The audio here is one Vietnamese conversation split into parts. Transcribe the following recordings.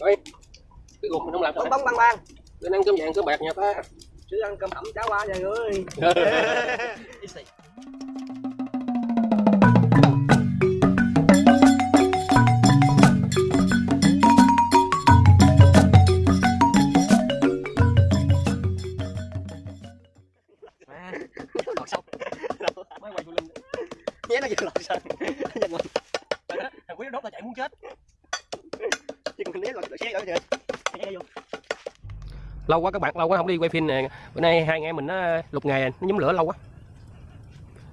Rồi, cái ruột mình không làm sao bóng bóng băng băng Lên ăn cơm vàng cơm bạc nhà ta chứ ăn cơm ẩm cháo qua vậy ơi. Lọt sông. Mới quay linh nhé nó vừa lọt sân thằng quý nó đốt là chạy muốn chết chứ còn nếu lọt xe rồi kìa lâu quá các bạn lâu quá không đi quay phim nè. Bữa nay hai anh em mình nó lục nghề nó nhóm lửa lâu quá.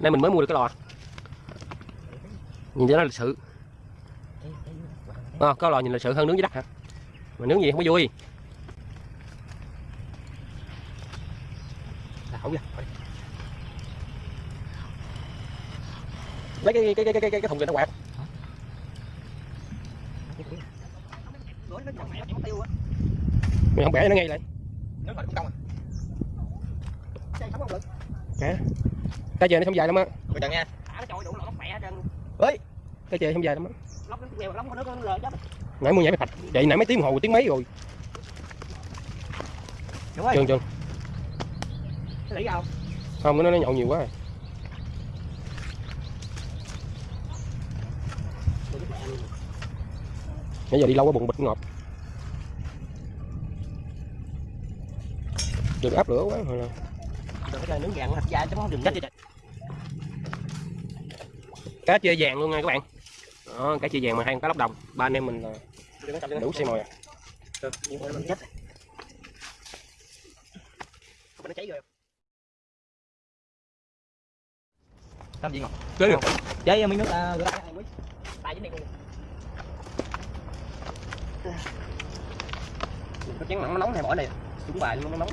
Nay mình mới mua được cái lò. Nhìn cho nó lịch sự. À, có lò nhìn lịch sự hơn nướng dưới đất hả? Mà nướng gì không có vui. Đảo ra lấy cái cái cái cái cái, cái thùng này nó quạt. Mày không bẻ cho nó ngay lại nếu mà cũng công à xe sống không lực cái chè nó không dài lắm á. Coi chừng nha thả nó trôi đủ lọt mẹ hết trơn cái chè không dài lắm á. Lóc nó nghèo lóc nó có lờ chết nãy mua nhảy mày phạch. Vậy nãy mấy tiếng hồ tiếng mấy rồi? Đúng rồi. Trường trường cái lý đâu? Không nó nó nhậu nhiều quá rồi. nãy giờ đi lâu quá bụng bịch ngọt. Đừng áp lửa quá rồi là nướng gàng thịt da chứ không đừng chết cá chê vàng luôn nha các bạn. Đó, cá chê vàng mà hai con cá lóc đồng. Ba anh em mình là đủ xe mồi à. chết nó cháy rồi. Làm gì ngọt Cưới được. Chơi miếng nước uh, rửa tay quý tay dính đây luôn. Có chén mặn nó nóng này bỏ này chúng bài luôn nó nóng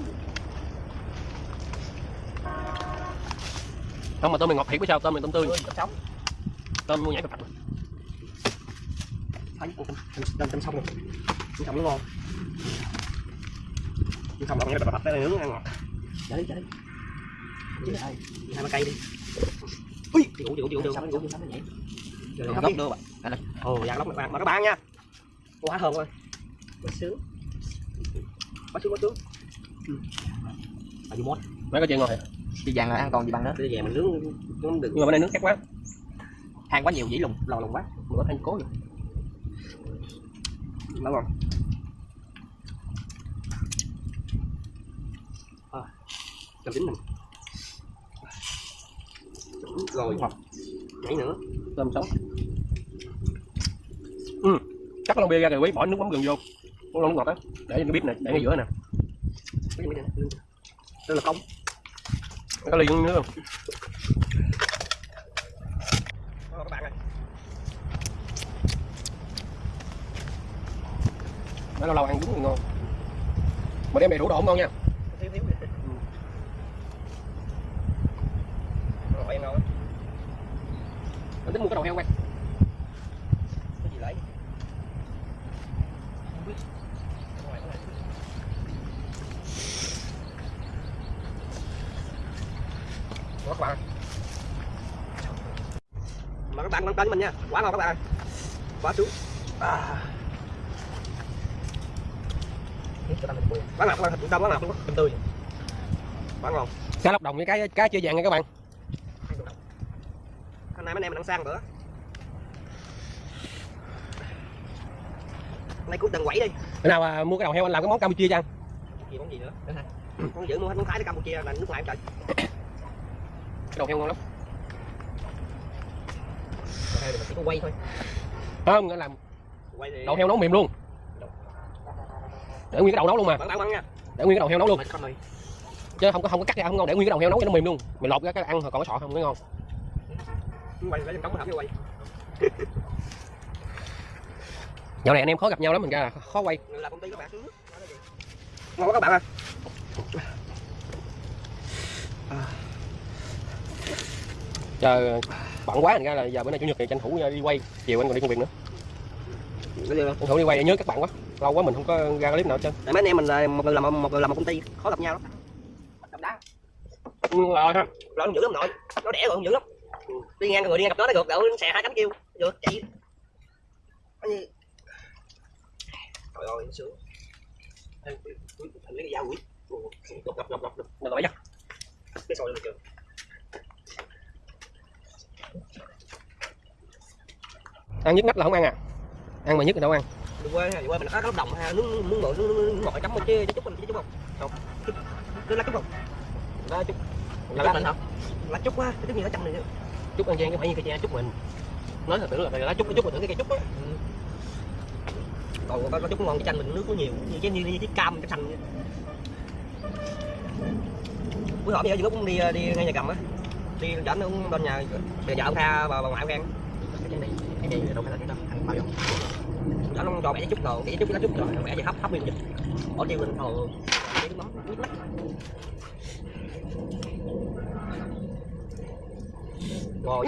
không mà tôm mày ngọt thiệt với sao tôm mày tôm tươi tôm mua nhảy phạch thấy đâm đâm xong rồi chứ không nó ngon chứ không là nhảy phạch tới nướng ăn ngọt để đi để chứ đây hai ba cây đi ui rồi xong rồi nhảy rồi Rồi, góc đưa bạn ồ dạ lóc bạn mà các bạn nha quá thơm ơi quá sướng quá sướng quá sướng à dù mốt mấy cái chuyện ngon thiệt đi vàng là ăn còn gì bằng nữa? Bây giờ mình nướng nướng được. Nhưng mà bên đây nướng khác quá. Than quá nhiều dĩ lùng lò lùng quá. Mình có than cố được nó ngon à, cho chín mình. Rồi. Nhảy nữa. Tôm sống. Ừ. chắc lon bia ra rồi quý bỏ nước mắm gừng vô. Con lon ngọt đó để cái bếp này để ngay giữa nè. Đây là công có ly nữa không? Các bạn ơi. Nó lâu lâu ăn đúng thì ngon. Mà đem đầy đủ độ ngon nha. Thiếu thiếu. Rồi em ngon tính mua cái đầu heo quay cái gì lấy Đó các bạn mà các bạn quan tâm mình nha. Quá ngon các bạn. Ơi quá sướng à. quá ngọt các bạn thịt đông quá ngọt luôn á tươi. Quá ngon. Cá lóc đồng với cái cá chưa vàng nha các bạn. Hôm nay mấy anh em mình ăn sang bữa. Nay cuối tuần quẩy đi. Bữa nào à, mua cái đầu heo anh làm cái món campuchia cho ăn gì món gì nữa? Con giữ mua hết món thái tới campuchia là nước ngoài trời cái đầu heo ngon lắm. Hay là mình chỉ có quay thôi. Không nghĩa là quay thì đầu heo nấu mềm luôn. Để nguyên cái đầu nấu luôn mà. Để nguyên cái đầu heo nấu luôn. Mình chứ không có không có cắt ra không ngon để nguyên cái đầu heo nấu cho nó mềm luôn. Mày lột ra cái ăn rồi còn cái sọ không mới ngon. Quay lấy trong hộp quay. Dạo này anh em khó gặp nhau lắm mình ra là khó quay. Là công ty các bạn xuống ngon quá các bạn ơi chờ bận quá thành ra là giờ bữa nay chủ nhật thì tranh thủ đi quay chiều anh còn đi công việc nữa tranh thủ đi quay nhớ các bạn quá lâu quá mình không có ra clip nào hết trơn tại mấy anh em mình là một người làm một người làm một công ty khó gặp nhau lắm đá ừ, rồi ha nó dữ lắm nội nó đẻ rồi không dữ lắm đi ngang người đi ngang gặp nó nó gượt đậu xè hai cánh kêu gượt chạy trời ơi sướng lấy cái dao quỷ Ồ, ngập ngập ngập ngập ngập. Mình gọi chắc. cái sồi được chưa Ăn nhức nách là không ăn à? Ăn mà nhức thì đâu ăn. đi quê đi quê mình có cái đồng ha nước nước nước ngồi nước ngồi chấm chứ chứ chút mình chứ chút không không cứ lá chút không Đó chút. lá mình hả lá chút quá chút gì nó chấm này Chút ăn gian chứ phải như cây tre chút mình. Nói thật tưởng là lá chút cái chút mà tưởng cái cây chút á. còn có, có chút ngon cái chanh mình nước nó nhiều như cái như, như cái cam cái xanh bữa bây giờ cũng đi đi ngay nhà cầm á đi đánh ông bên nhà bây giờ ông tha bà, bà ngoại ông khen Cái này, cái này đâu phải là cái đâu. Bao giờ. cho nó cho mẹ chút rồi mẹ chút lá chút rồi mẹ gì hấp hấp nguyên dịch bỏ tiêu lên thầu cái mắm nước mắt ngồi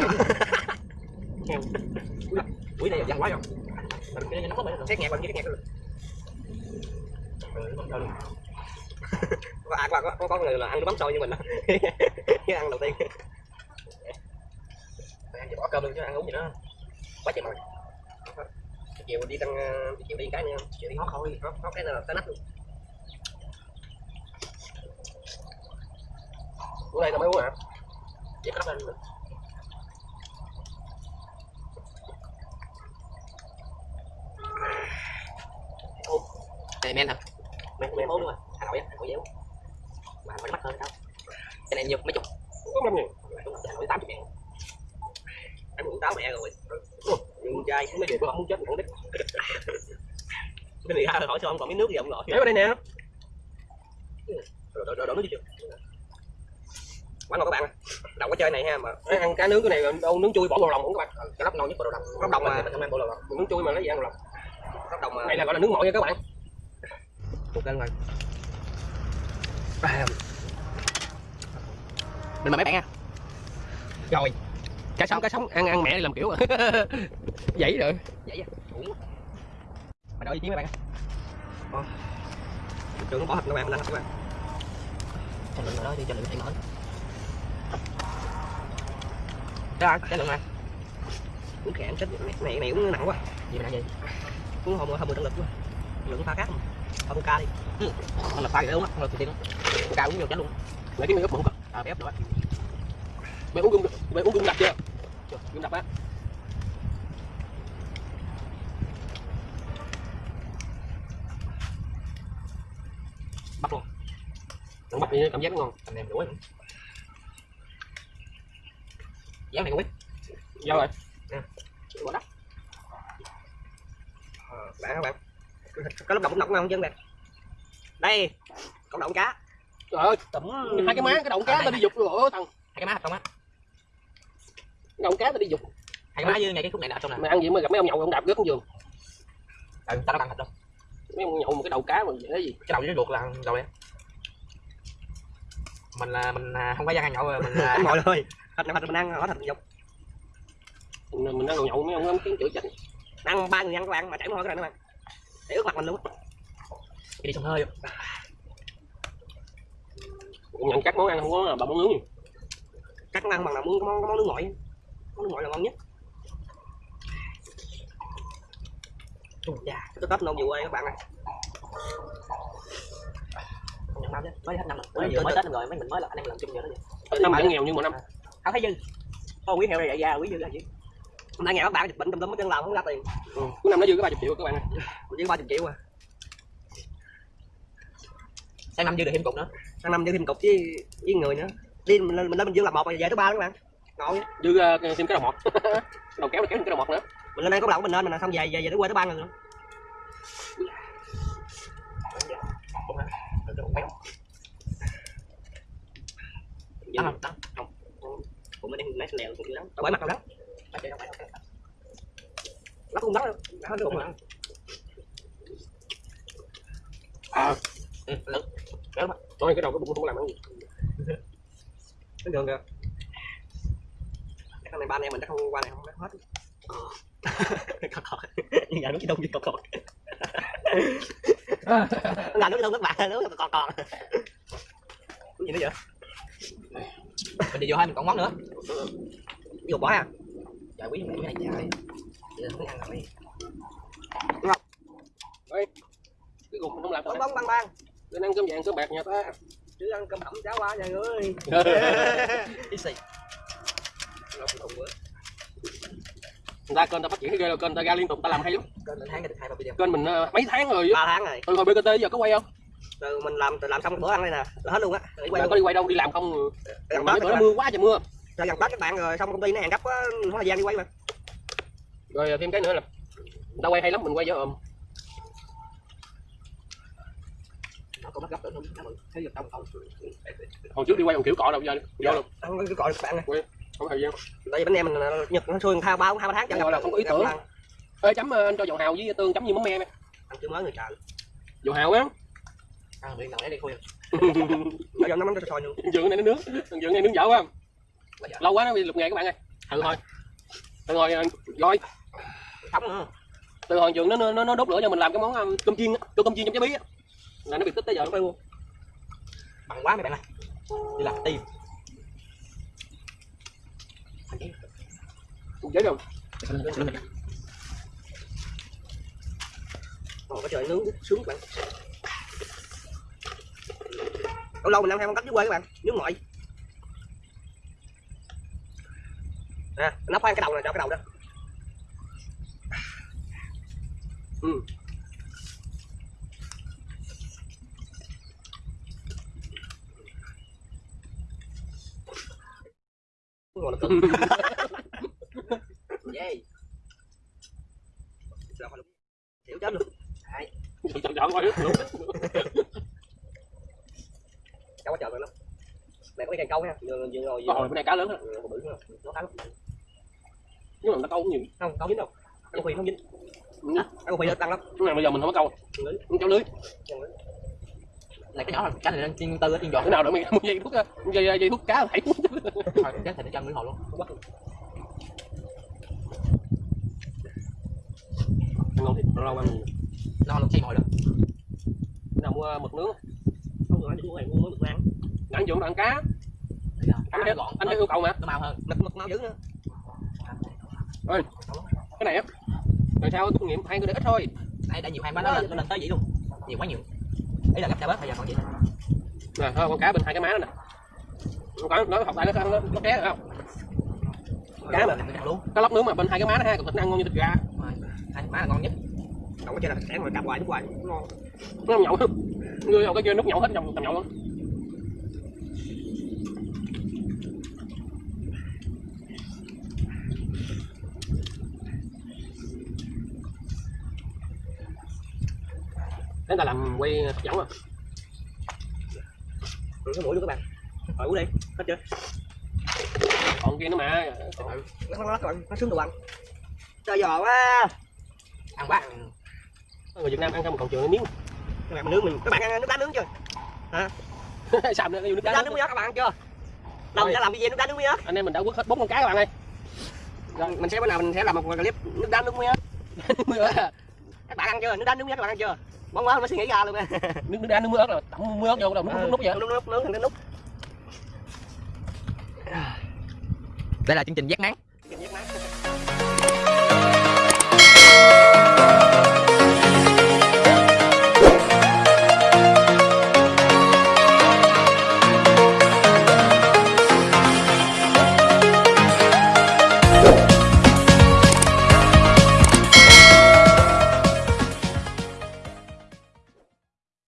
buổi này dằn quá rồi cái này nó có xét nghe bằng cái nhạc rồi có có có có người là ăn nước bấm sôi như mình đó ăn đầu tiên bỏ cơm luôn chứ ăn uống gì nữa. Quá trời mệt chiều đi tăng chiều đi cái nữa chiều đi hót thôi. Hót hót cái là tới nách luôn. Bữa nay tao mới uống hả? chỉ có lên này men thật men men bốn luôn à. Hà nội á hà nội dẻo mà phải mắc hơn đâu cái này nhiều mấy chục. Có năm nghìn. hà nội tám chục ngàn táo mẹ rồi nhưng trai Mấy người bữa không muốn chết thằng đít. cái này ra hỏi sao ông còn miếng nước gì ông ngồi Để vào đây nè. rồi rồi rồi nước chưa quán ngon các bạn đầu cái chơi này ha mà ăn cá nướng cái này đâu nướng chui bỏ vào lòng không các bạn. cái lóc ngon nhất bộ đồ đồng lóc đồng mà không ăn bộ Mình nướng chui mà lấy gì ăn lòng. lóc đồng mà Này là gọi là nướng mọi nha các bạn. một cân rồi mình mời mấy bạn nha Rồi. Cá sống cá sống ăn ăn mẹ đi làm kiểu à. Vậy rồi. vậy mà đợi ý kiến mấy bạn á. Trường nó bỏ thịt các bạn thịt các bạn cho lượng đó đi cho lượng thấy mỡ đó cái lượng này. Uống khẽ chết này này, uống nặng quá. Gì mà gì uống hôm hôm mười lực quá. Lượng pha cát pha con ca đi. Không là pha gì uống á không là đó con ca uống nhiều chết luôn. Lấy cái miếng ướp bụng à bé ép nữa Mày uống gừng mày uống gừng đập chưa? Gừng đập á. bắt luôn. Nó bắp thì cảm giác ngon. anh em đuổi dán này không biết. Sao rồi? bỏ đất ờ, bạn các bạn? Có lúc động cũng động không chứ bạn. Đây cộng động cá. Trời ơi, tẩm hai cái má cái động cá tao đi dục rồi thằng. hai cái má không á Cái cá tao đi dục. cái má với ngay cái khúc này là trong nè Mày ăn gì mà gặp mấy ông nhậu ông đạp rớt giường. ừ, tao ăn thịt đâu Mấy ông nhậu một cái đầu cá mà dễ gì. cái đầu với luộc là đầu đen mình là mình không có gian ăn nhậu rồi mình là Anh ngồi thôi. Thịt này mình ăn hỏi thịt dục. Mình, mình ăn đồ nhậu mấy ông kiến chửi chết. Ăn ba người ăn các bạn mà chảy mồ hôi cái này các bạn. Để ướt mặt mình luôn. đi sông hơi Cũng nhận các món ăn không có bà món nướng gì. Các món ăn bằng là muốn có món, có món nước ngội. Món ngội là ngon nhất. Cha Cái tết nông vụ ơi các bạn năm chứ mới hết năm rồi mới vừa mới tết năm rồi mấy mình mới là anh em làm chung giờ đó vậy Năm vẫn nghèo như mọi năm. Không thấy dư. Có quý heo này dạy ra quý dư là gì? Hôm nay nghe các bạn dịch bệnh lum hết trơn làm không ra tiền. Ừ. Cuối năm nó dư có 30 triệu các bạn ơi. Dư 30 triệu à. sang năm dư được thêm cục nữa Sang năm dư thêm cục với với người nữa. Đi mình lên mình lên mình dư làm một rồi về thứ ba các bạn. Ngồi. Dư uh, thêm cái đầu mọt. đầu kéo kéo thêm cái đầu mọt nữa. Mình lên đây có lẩu mình lên mình xong về về về tới quê tới ba người nữa. Đó không? Đó. Cũng mình đang lấy lèo cũng lắm. Đâu phải mặt đâu đó. Nó không đó đâu. Nó không mà. À, Ừ, lớn. nói cái đầu cái bụng không làm ăn gì. Bình thường kìa. Cái ba anh em mình chắc không qua này không hết. Cọt cọt. Nhưng giờ nó chỉ đông như cọt cọt. Là nó chỉ đông các bạn, nó cọt cọt. Cái gì nữa vậy? Mình đi vô hai mình còn món nữa Vô bỏ à? Trời quý mẹ cái này trời là mới ăn rồi Ơi. cái cục mình không làm bóng bóng băng băng lên ăn cơm vàng cơm bạc nhà ta chứ ăn cơm hẩm cháo qua nhà xì người ta kênh ta phát triển ghê rồi kênh ta ra liên tục ta làm hay lắm. Kênh mình tháng được hai ba video. Kênh mình ờ, mấy tháng rồi ba tháng rồi. Từ hồi BKT giờ có quay không? Từ mình làm từ làm xong bữa ăn đây nè là hết luôn á. Đi quay có đi quay đâu đi làm không? Gần bữa rồi nó mưa quá trời mưa. Cho gần tết các bạn rồi xong công ty nó hẹn gấp á không thời gian đi quay mà. Rồi thêm cái nữa là ta quay hay lắm mình quay cho ồm nó bắt gấp nữa không thấy được không không hồi trước đi quay còn kiểu cọ đâu giờ vô luôn. có gọi các bạn này không thời gian tại vì bánh em mình nhật nó xuôi thao ba hai ba tháng Cái nào là không có ý tưởng. ê chấm ờ, anh cho dầu hào với tương chấm như mắm me ăn chưa mới người trời dầu hào á. Ăn miệng đấy đi khui bây giờ nó mắm cho sôi luôn. Dượng này nó nướng dượng này nướng dở quá. Lâu quá nó bị lục nghề các bạn ơi. Từ hồi từ hồi ờ, rồi. Sống nữa từ hồi dượng nó nó nó đốt lửa cho mình làm cái món ờ, cơm chiên tô cơm chiên trong trái bí á. Là nó bị tích tới giờ nó quay luôn bằng quá mấy bạn này đi làm tim chết rồi. Ồ, cái trời nướng sướng các bạn. Lâu lâu mình ăn theo con cách dưới quê các bạn nướng ngoại nè à, nó khoan cái đầu này cho cái đầu đó. Ừ. ngon là cưng. Yeah chết luôn. Chọn chọn chọn coi luôn cháu có chờ rồi lắm mẹ có cái cây câu nha. Vừa vừa ngồi bữa nay cá lớn á. bự nữa. Nó khá lắm nhưng mà nó câu cũng nhiều. Không câu dính đâu. Ăn khuyên không dính. Ừ. ăn khuyên tăng lắm. Cái này bây giờ mình không có câu. Cháu lưới này cái nhỏ là cái này đang chiên tư ở chiên giọt cái nào được mình mua dây thuốc dây dây thuốc cá phải thôi chắc thì nó chân lưỡi hồ luôn. Ngon thiệt lâu ăn nhiều nó luôn chiên hồi đó Cái nào mua mực nướng? Không rồi đi mua này mua được ăn ăn dụng ăn cá. Anh thấy anh thấy yêu cầu mà. Nó màu hơn. Mực mực mau dữ nữa. Cái này á. Tại sao kinh nghiệm hai người để ít thôi. Đây đã nhiều hai nó lên nó lên tới vậy luôn. Nhiều quá nhiều ý là gấp ra bớt bây giờ còn vậy nè thôi con cá bên hai cái má đó nè. Con cá nó học lại nó nó nó té rồi không? Cá mà luôn. Cá lóc nướng mà bên hai cái má nó thịt nó ăn ngon như thịt gà. Hai má là ngon nhất. Không có chơi là sáng rồi cặp hoài nước hoài ngon. Nó nhậu người vào cái kia nước nhậu hết trong trong nhậu luôn Thế ta làm quay hấp dẫn à? rồi cái mũi luôn các bạn. Rồi uống đi. Hết chưa? Còn kia nữa mà. Nó nó nó nó sướng đồ ăn. Trời giò quá. Ăn quá. Người Việt Nam ăn không còn chừa miếng. Các bạn nướng mình. Các bạn ăn nước đá nướng chưa? Xàm nữa, cái nước nước đá đá nướng ớt các bạn ăn chưa? Mình sẽ làm video nước đá nướng ớt Anh em mình đã quất hết bốn con cá các bạn ơi. Mình sẽ bữa nào mình sẽ làm một clip nước đá nướng Nước các bạn ăn chưa? Nước đá nướng ớt các bạn ăn chưa món quá mới suy nghĩ ra luôn nước đá nước mưa ớt rồi. Tẩm mưa ớt vô đâu nút nút nút vậy? nút nút nướng thành cái nút đây là chương trình giác nắng